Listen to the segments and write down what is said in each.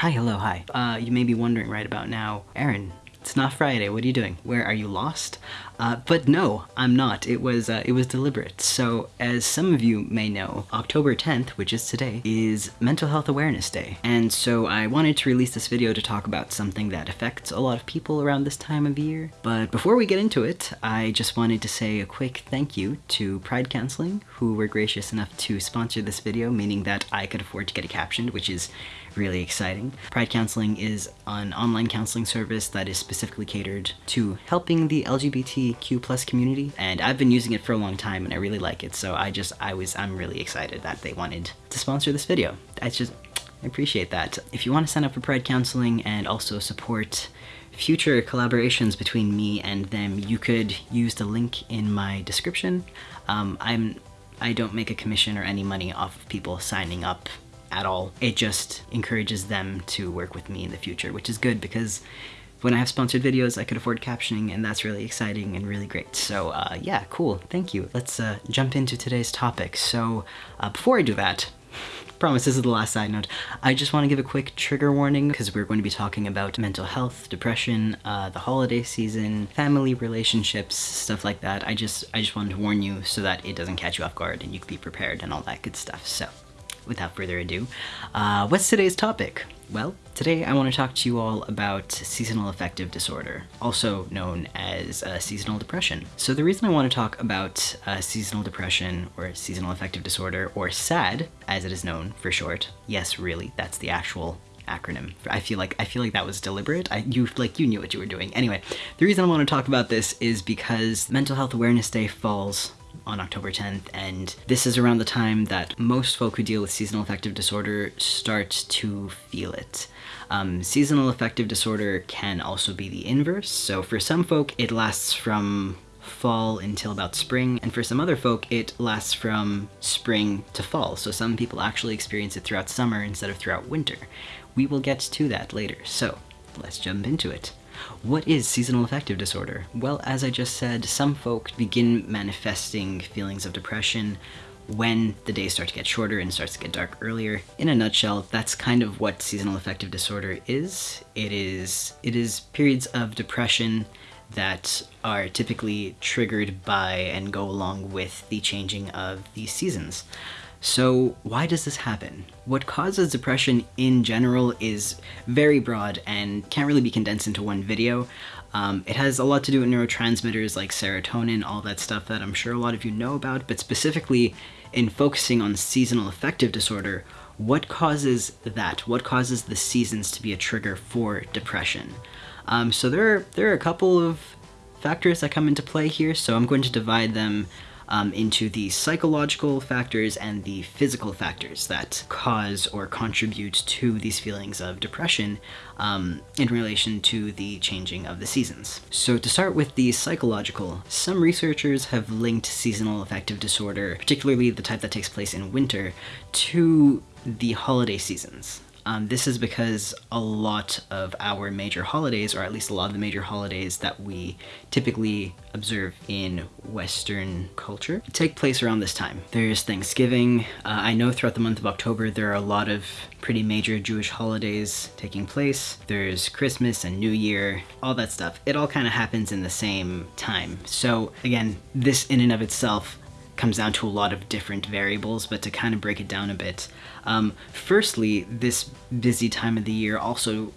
Hi, hello, hi. Uh, you may be wondering right about now, Aaron, it's not Friday. What are you doing? Where are you lost? Uh, but no, I'm not. It was uh, it was deliberate. So, as some of you may know, October 10th, which is today, is Mental Health Awareness Day. And so I wanted to release this video to talk about something that affects a lot of people around this time of year. But before we get into it, I just wanted to say a quick thank you to Pride Counseling, who were gracious enough to sponsor this video, meaning that I could afford to get it captioned, which is really exciting. Pride Counseling is an online counseling service that is specifically catered to helping the LGBTQ plus community, and I've been using it for a long time and I really like it, so I just, I was, I'm really excited that they wanted to sponsor this video. I just, I appreciate that. If you want to sign up for Pride Counseling and also support future collaborations between me and them, you could use the link in my description. Um, I'm I don't make a commission or any money off of people signing up at all. It just encourages them to work with me in the future, which is good because when I have sponsored videos, I could afford captioning, and that's really exciting and really great. So uh, yeah, cool, thank you. Let's uh, jump into today's topic. So uh, before I do that, promise this is the last side note, I just want to give a quick trigger warning because we're going to be talking about mental health, depression, uh, the holiday season, family relationships, stuff like that. I just, I just wanted to warn you so that it doesn't catch you off guard and you can be prepared and all that good stuff. So without further ado, uh, what's today's topic? Well, today I want to talk to you all about seasonal affective disorder, also known as uh, seasonal depression. So the reason I want to talk about uh, seasonal depression or seasonal affective disorder, or SAD, as it is known for short, yes, really, that's the actual acronym. I feel like I feel like that was deliberate. I you like you knew what you were doing. Anyway, the reason I want to talk about this is because Mental Health Awareness Day falls on October 10th, and this is around the time that most folk who deal with seasonal affective disorder start to feel it. Um, seasonal affective disorder can also be the inverse, so for some folk it lasts from fall until about spring, and for some other folk it lasts from spring to fall, so some people actually experience it throughout summer instead of throughout winter. We will get to that later, so let's jump into it. What is seasonal affective disorder? Well, as I just said, some folk begin manifesting feelings of depression when the days start to get shorter and starts to get dark earlier. In a nutshell, that's kind of what seasonal affective disorder is. It is it is periods of depression that are typically triggered by and go along with the changing of the seasons. So why does this happen? What causes depression in general is very broad and can't really be condensed into one video. Um, it has a lot to do with neurotransmitters like serotonin, all that stuff that I'm sure a lot of you know about, but specifically in focusing on seasonal affective disorder, what causes that? What causes the seasons to be a trigger for depression? Um, so there are, there are a couple of factors that come into play here, so I'm going to divide them um, into the psychological factors and the physical factors that cause or contribute to these feelings of depression um, in relation to the changing of the seasons. So to start with the psychological, some researchers have linked seasonal affective disorder, particularly the type that takes place in winter, to the holiday seasons. Um, this is because a lot of our major holidays, or at least a lot of the major holidays that we typically observe in Western culture, take place around this time. There's Thanksgiving. Uh, I know throughout the month of October there are a lot of pretty major Jewish holidays taking place. There's Christmas and New Year, all that stuff. It all kind of happens in the same time. So again, this in and of itself comes down to a lot of different variables, but to kind of break it down a bit. Um, firstly, this busy time of the year also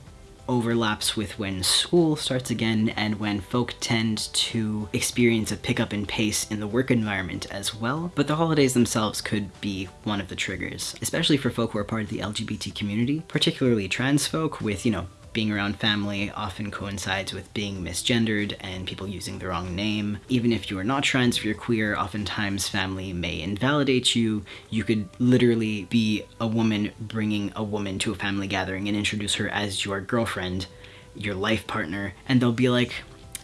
overlaps with when school starts again and when folk tend to experience a pickup in pace in the work environment as well. But the holidays themselves could be one of the triggers, especially for folk who are part of the LGBT community, particularly trans folk with, you know, being around family often coincides with being misgendered and people using the wrong name. Even if you are not trans, if you're queer, oftentimes family may invalidate you. You could literally be a woman bringing a woman to a family gathering and introduce her as your girlfriend, your life partner, and they'll be like,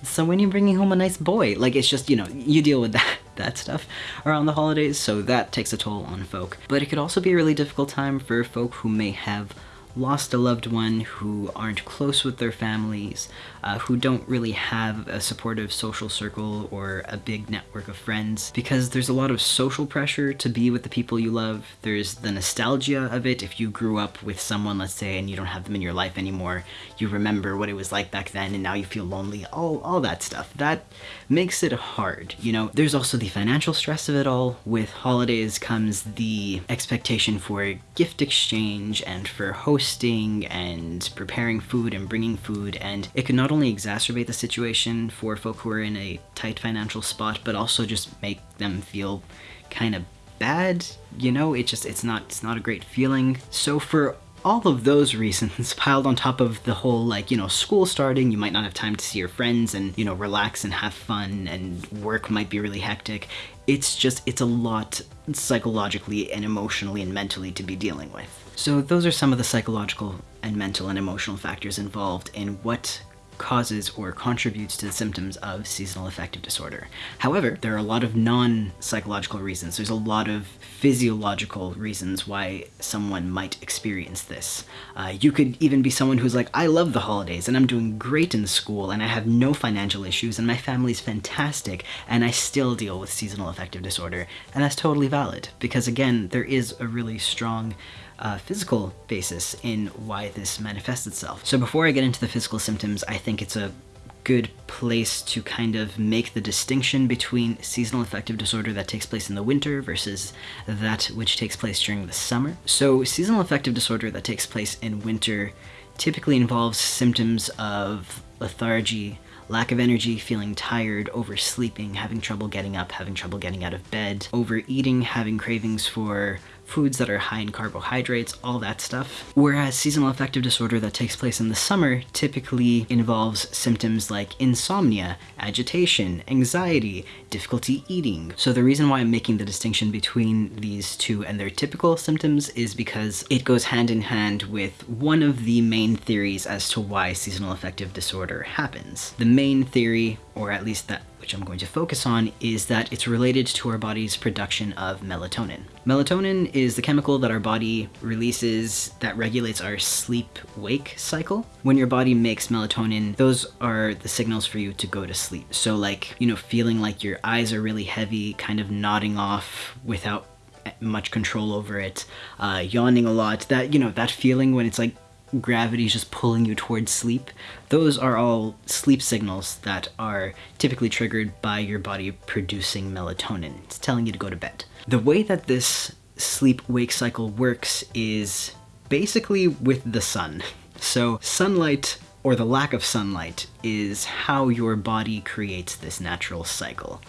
so when you're bringing home a nice boy? Like, it's just, you know, you deal with that, that stuff around the holidays, so that takes a toll on folk. But it could also be a really difficult time for folk who may have lost a loved one, who aren't close with their families, uh, who don't really have a supportive social circle or a big network of friends, because there's a lot of social pressure to be with the people you love. There's the nostalgia of it. If you grew up with someone, let's say, and you don't have them in your life anymore, you remember what it was like back then, and now you feel lonely, all, all that stuff. That makes it hard, you know? There's also the financial stress of it all. With holidays comes the expectation for gift exchange and for hosting and preparing food and bringing food, and it can not only exacerbate the situation for folk who are in a tight financial spot, but also just make them feel kind of bad you know? It just it's not it's not a great feeling. So for all of those reasons piled on top of the whole like you know school starting you might not have time to see your friends and you know relax and have fun and work might be really hectic. It's just it's a lot psychologically and emotionally and mentally to be dealing with. So those are some of the psychological and mental and emotional factors involved in what causes or contributes to the symptoms of seasonal affective disorder. However, there are a lot of non-psychological reasons. There's a lot of physiological reasons why someone might experience this. Uh, you could even be someone who's like, I love the holidays and I'm doing great in school and I have no financial issues and my family's fantastic and I still deal with seasonal affective disorder. And that's totally valid because again, there is a really strong uh, physical basis in why this manifests itself. So before I get into the physical symptoms, I think it's a good place to kind of make the distinction between seasonal affective disorder that takes place in the winter versus that which takes place during the summer. So seasonal affective disorder that takes place in winter typically involves symptoms of lethargy, lack of energy, feeling tired, oversleeping, having trouble getting up, having trouble getting out of bed, overeating, having cravings for foods that are high in carbohydrates, all that stuff. Whereas seasonal affective disorder that takes place in the summer typically involves symptoms like insomnia, agitation, anxiety, difficulty eating. So the reason why I'm making the distinction between these two and their typical symptoms is because it goes hand in hand with one of the main theories as to why seasonal affective disorder happens. The main theory, or at least that which I'm going to focus on, is that it's related to our body's production of melatonin. Melatonin is the chemical that our body releases that regulates our sleep-wake cycle. When your body makes melatonin, those are the signals for you to go to sleep. So like, you know, feeling like your eyes are really heavy, kind of nodding off without much control over it, uh, yawning a lot, that, you know, that feeling when it's like gravity is just pulling you towards sleep, those are all sleep signals that are typically triggered by your body producing melatonin. It's telling you to go to bed. The way that this sleep-wake cycle works is basically with the sun. So sunlight or the lack of sunlight is how your body creates this natural cycle.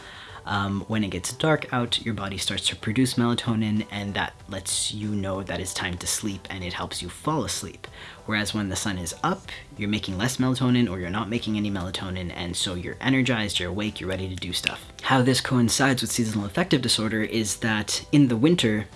Um, when it gets dark out, your body starts to produce melatonin and that lets you know that it's time to sleep and it helps you fall asleep. Whereas when the sun is up, you're making less melatonin or you're not making any melatonin and so you're energized, you're awake, you're ready to do stuff. How this coincides with seasonal affective disorder is that in the winter,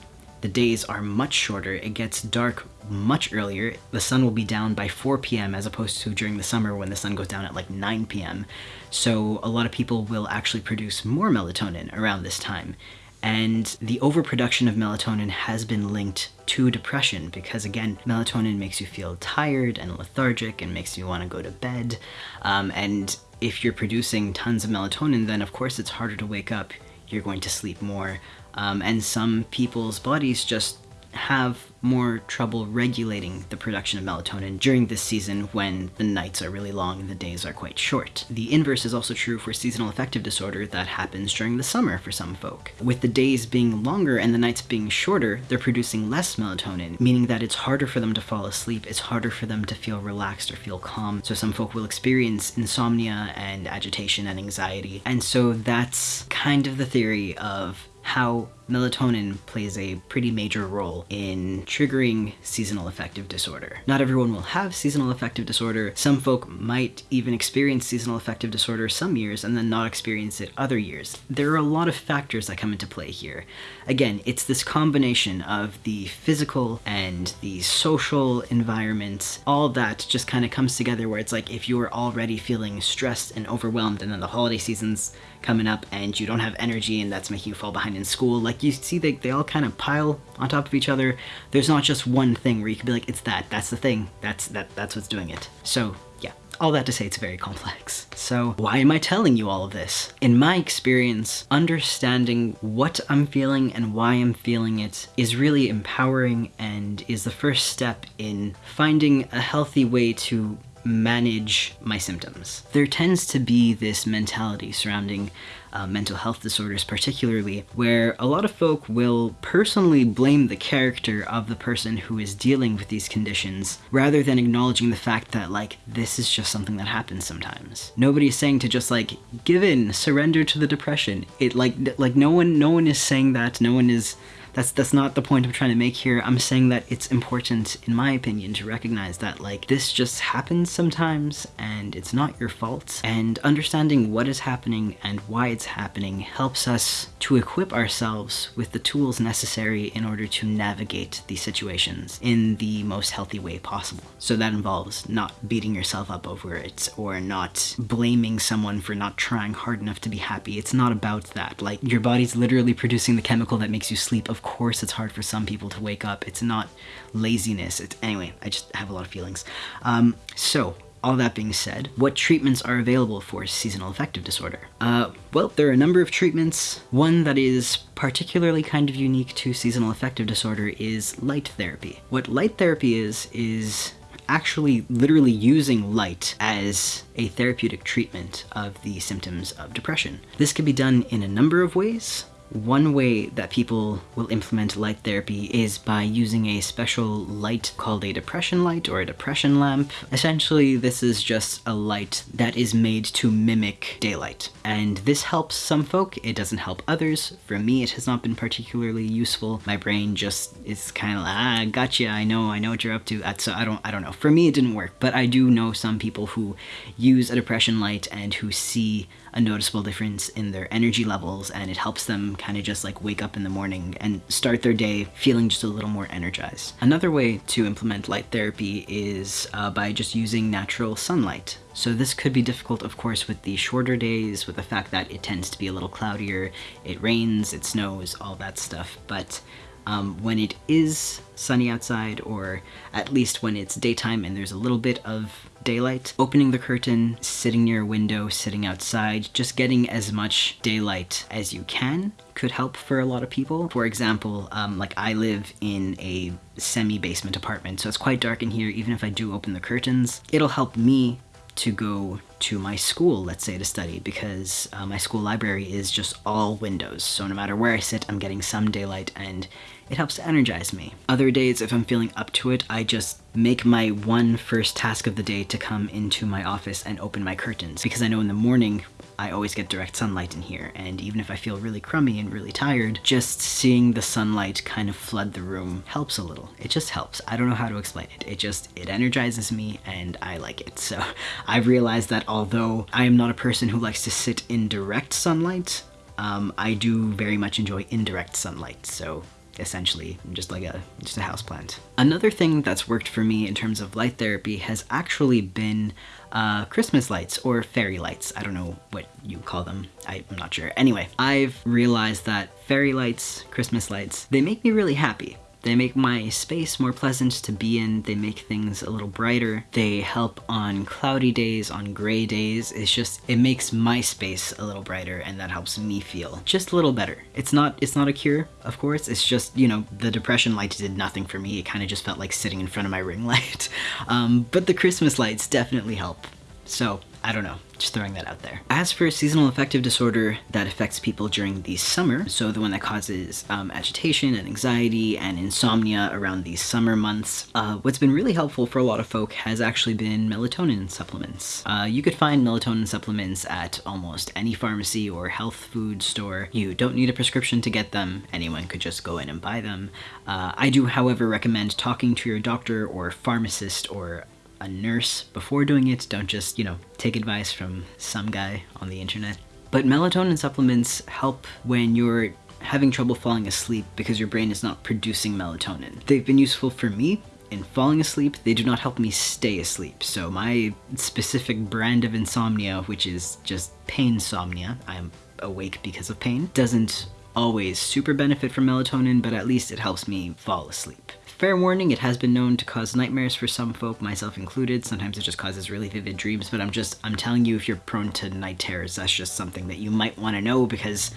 the days are much shorter, it gets dark much earlier. The sun will be down by 4 p.m. as opposed to during the summer when the sun goes down at like 9 p.m. So a lot of people will actually produce more melatonin around this time. And the overproduction of melatonin has been linked to depression because again, melatonin makes you feel tired and lethargic and makes you want to go to bed. Um, and if you're producing tons of melatonin, then of course it's harder to wake up. You're going to sleep more. Um, and some people's bodies just have more trouble regulating the production of melatonin during this season when the nights are really long and the days are quite short. The inverse is also true for seasonal affective disorder that happens during the summer for some folk. With the days being longer and the nights being shorter, they're producing less melatonin, meaning that it's harder for them to fall asleep, it's harder for them to feel relaxed or feel calm. So some folk will experience insomnia and agitation and anxiety. And so that's kind of the theory of how melatonin plays a pretty major role in triggering seasonal affective disorder. Not everyone will have seasonal affective disorder. Some folk might even experience seasonal affective disorder some years and then not experience it other years. There are a lot of factors that come into play here. Again, it's this combination of the physical and the social environment, all that just kind of comes together where it's like if you're already feeling stressed and overwhelmed and then the holiday season's coming up and you don't have energy and that's making you fall behind in school, like like you see they, they all kind of pile on top of each other. There's not just one thing where you can be like, it's that, that's the thing, that's that that's what's doing it. So yeah, all that to say it's very complex. So why am I telling you all of this? In my experience, understanding what I'm feeling and why I'm feeling it is really empowering and is the first step in finding a healthy way to manage my symptoms. There tends to be this mentality surrounding uh, mental health disorders particularly, where a lot of folk will personally blame the character of the person who is dealing with these conditions, rather than acknowledging the fact that, like, this is just something that happens sometimes. Nobody is saying to just, like, give in, surrender to the depression. It, like, like no one, no one is saying that, no one is that's that's not the point I'm trying to make here. I'm saying that it's important, in my opinion, to recognize that like this just happens sometimes and it's not your fault. And understanding what is happening and why it's happening helps us to equip ourselves with the tools necessary in order to navigate these situations in the most healthy way possible. So that involves not beating yourself up over it or not blaming someone for not trying hard enough to be happy. It's not about that. Like your body's literally producing the chemical that makes you sleep. Of course it's hard for some people to wake up. It's not laziness. It's anyway, I just have a lot of feelings. Um, so all that being said, what treatments are available for seasonal affective disorder? Uh, well, there are a number of treatments. One that is particularly kind of unique to seasonal affective disorder is light therapy. What light therapy is, is actually literally using light as a therapeutic treatment of the symptoms of depression. This can be done in a number of ways. One way that people will implement light therapy is by using a special light called a depression light or a depression lamp. Essentially, this is just a light that is made to mimic daylight. And this helps some folk, it doesn't help others. For me, it has not been particularly useful. My brain just is kind of like, ah, gotcha, I know, I know what you're up to. So I don't, I don't know. For me, it didn't work, but I do know some people who use a depression light and who see a noticeable difference in their energy levels and it helps them kind of just like wake up in the morning and start their day feeling just a little more energized. Another way to implement light therapy is uh, by just using natural sunlight. So this could be difficult, of course, with the shorter days, with the fact that it tends to be a little cloudier, it rains, it snows, all that stuff, but um, when it is sunny outside, or at least when it's daytime and there's a little bit of daylight, opening the curtain, sitting near a window, sitting outside, just getting as much daylight as you can could help for a lot of people. For example, um, like I live in a semi-basement apartment, so it's quite dark in here even if I do open the curtains. It'll help me to go to my school, let's say, to study, because uh, my school library is just all windows. So no matter where I sit, I'm getting some daylight and it helps to energize me. Other days, if I'm feeling up to it, I just make my one first task of the day to come into my office and open my curtains because I know in the morning I always get direct sunlight in here, and even if I feel really crummy and really tired, just seeing the sunlight kind of flood the room helps a little. It just helps. I don't know how to explain it. It just, it energizes me and I like it. So I've realized that although I am not a person who likes to sit in direct sunlight, um, I do very much enjoy indirect sunlight, so essentially just like a just a house plant. Another thing that's worked for me in terms of light therapy has actually been uh, Christmas lights or fairy lights. I don't know what you call them. I'm not sure. Anyway, I've realized that fairy lights, Christmas lights, they make me really happy. They make my space more pleasant to be in, they make things a little brighter, they help on cloudy days, on gray days, it's just, it makes my space a little brighter and that helps me feel just a little better. It's not, it's not a cure, of course, it's just, you know, the depression light did nothing for me, it kind of just felt like sitting in front of my ring light. Um, but the Christmas lights definitely help. So, I don't know, just throwing that out there. As for seasonal affective disorder that affects people during the summer, so the one that causes um, agitation and anxiety and insomnia around these summer months, uh, what's been really helpful for a lot of folk has actually been melatonin supplements. Uh, you could find melatonin supplements at almost any pharmacy or health food store. You don't need a prescription to get them, anyone could just go in and buy them. Uh, I do, however, recommend talking to your doctor or pharmacist or a nurse before doing it. Don't just, you know, take advice from some guy on the internet. But melatonin supplements help when you're having trouble falling asleep because your brain is not producing melatonin. They've been useful for me in falling asleep, they do not help me stay asleep. So my specific brand of insomnia, which is just pain insomnia, I'm awake because of pain, doesn't always super benefit from melatonin, but at least it helps me fall asleep. Fair warning, it has been known to cause nightmares for some folk, myself included. Sometimes it just causes really vivid dreams, but I'm just, I'm telling you if you're prone to night terrors, that's just something that you might want to know because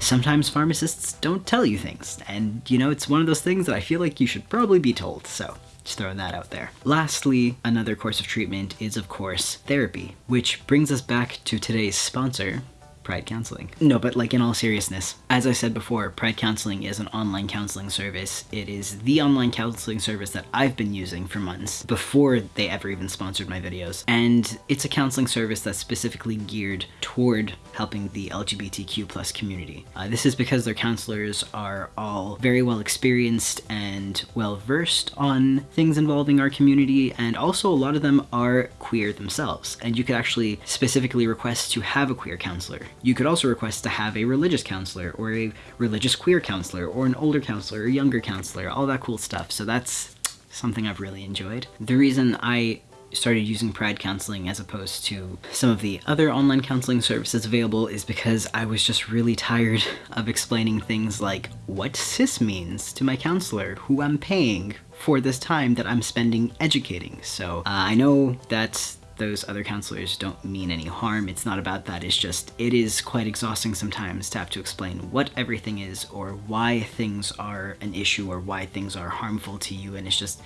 sometimes pharmacists don't tell you things. And, you know, it's one of those things that I feel like you should probably be told, so just throwing that out there. Lastly, another course of treatment is, of course, therapy, which brings us back to today's sponsor, Pride Counseling. No, but like in all seriousness, as I said before, Pride Counseling is an online counseling service. It is the online counseling service that I've been using for months before they ever even sponsored my videos. And it's a counseling service that's specifically geared toward helping the LGBTQ plus community. Uh, this is because their counselors are all very well experienced and well versed on things involving our community and also a lot of them are queer themselves and you could actually specifically request to have a queer counselor. You could also request to have a religious counselor or a religious queer counselor or an older counselor or younger counselor, all that cool stuff. So that's something I've really enjoyed. The reason I started using Pride Counseling as opposed to some of the other online counseling services available is because I was just really tired of explaining things like what cis means to my counselor who I'm paying for this time that I'm spending educating. So uh, I know that those other counselors don't mean any harm. It's not about that. It's just, it is quite exhausting sometimes to have to explain what everything is or why things are an issue or why things are harmful to you. And it's just,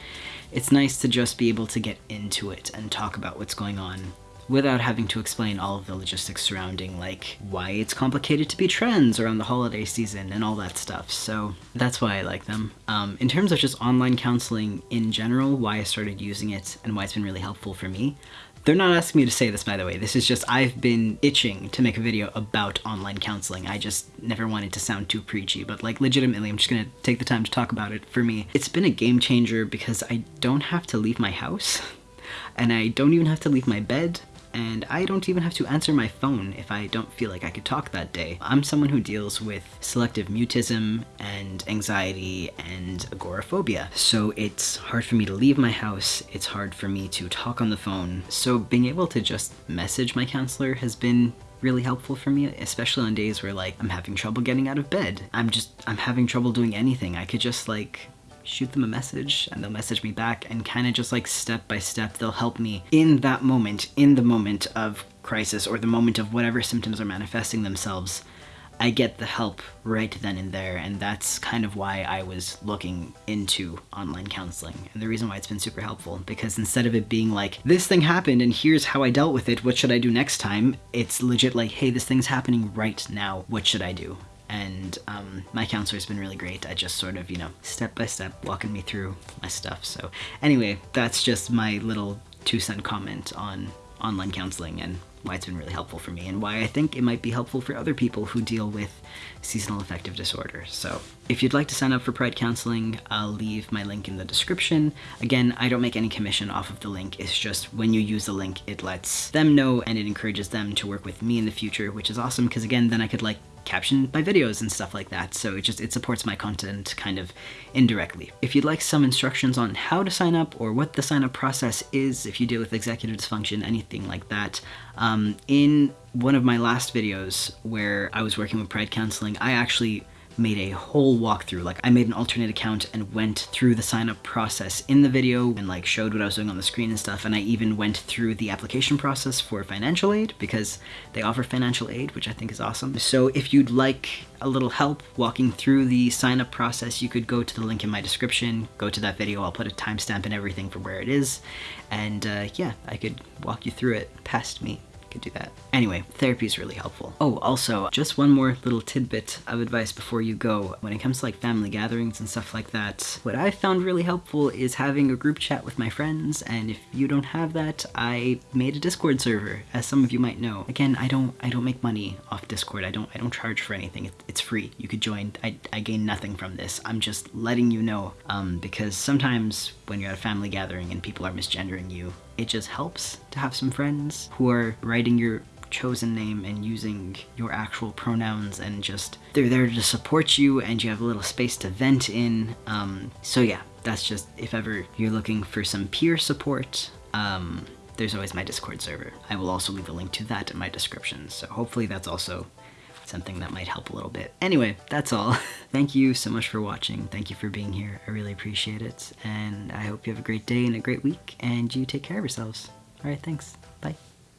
it's nice to just be able to get into it and talk about what's going on without having to explain all of the logistics surrounding like why it's complicated to be trans around the holiday season and all that stuff. So that's why I like them. Um, in terms of just online counseling in general, why I started using it and why it's been really helpful for me, they're not asking me to say this, by the way. This is just, I've been itching to make a video about online counseling. I just never wanted to sound too preachy, but like legitimately, I'm just gonna take the time to talk about it. For me, it's been a game changer because I don't have to leave my house and I don't even have to leave my bed and I don't even have to answer my phone if I don't feel like I could talk that day. I'm someone who deals with selective mutism and anxiety and agoraphobia, so it's hard for me to leave my house, it's hard for me to talk on the phone, so being able to just message my counselor has been really helpful for me, especially on days where like I'm having trouble getting out of bed. I'm just, I'm having trouble doing anything. I could just like shoot them a message and they'll message me back and kind of just like step by step they'll help me in that moment in the moment of crisis or the moment of whatever symptoms are manifesting themselves. I get the help right then and there and that's kind of why I was looking into online counseling and the reason why it's been super helpful because instead of it being like this thing happened and here's how I dealt with it what should I do next time? It's legit like hey this thing's happening right now what should I do and um, my counselor's been really great at just sort of, you know, step by step walking me through my stuff. So anyway, that's just my little two cent comment on online counseling and why it's been really helpful for me and why I think it might be helpful for other people who deal with seasonal affective disorder. So if you'd like to sign up for Pride Counseling, I'll leave my link in the description. Again, I don't make any commission off of the link. It's just when you use the link, it lets them know and it encourages them to work with me in the future, which is awesome because again, then I could like caption my videos and stuff like that. So it just, it supports my content kind of indirectly. If you'd like some instructions on how to sign up or what the sign up process is, if you deal with executive dysfunction, anything like that, um, in one of my last videos where I was working with Pride Counseling, I actually made a whole walkthrough. Like I made an alternate account and went through the sign up process in the video and like showed what I was doing on the screen and stuff. And I even went through the application process for financial aid because they offer financial aid, which I think is awesome. So if you'd like a little help walking through the sign up process, you could go to the link in my description, go to that video. I'll put a timestamp and everything for where it is. And uh, yeah, I could walk you through it past me could do that. Anyway, therapy is really helpful. Oh, also, just one more little tidbit of advice before you go. When it comes to like family gatherings and stuff like that, what I found really helpful is having a group chat with my friends, and if you don't have that, I made a Discord server, as some of you might know. Again, I don't I don't make money off Discord. I don't I don't charge for anything. It, it's free. You could join. I, I gain nothing from this. I'm just letting you know, um, because sometimes when you're at a family gathering and people are misgendering you, it just helps to have some friends who are writing your chosen name and using your actual pronouns and just they're there to support you and you have a little space to vent in. Um, so yeah that's just if ever you're looking for some peer support um, there's always my discord server. I will also leave a link to that in my description. So hopefully that's also something that might help a little bit. Anyway, that's all. Thank you so much for watching. Thank you for being here. I really appreciate it. And I hope you have a great day and a great week, and you take care of yourselves. All right, thanks.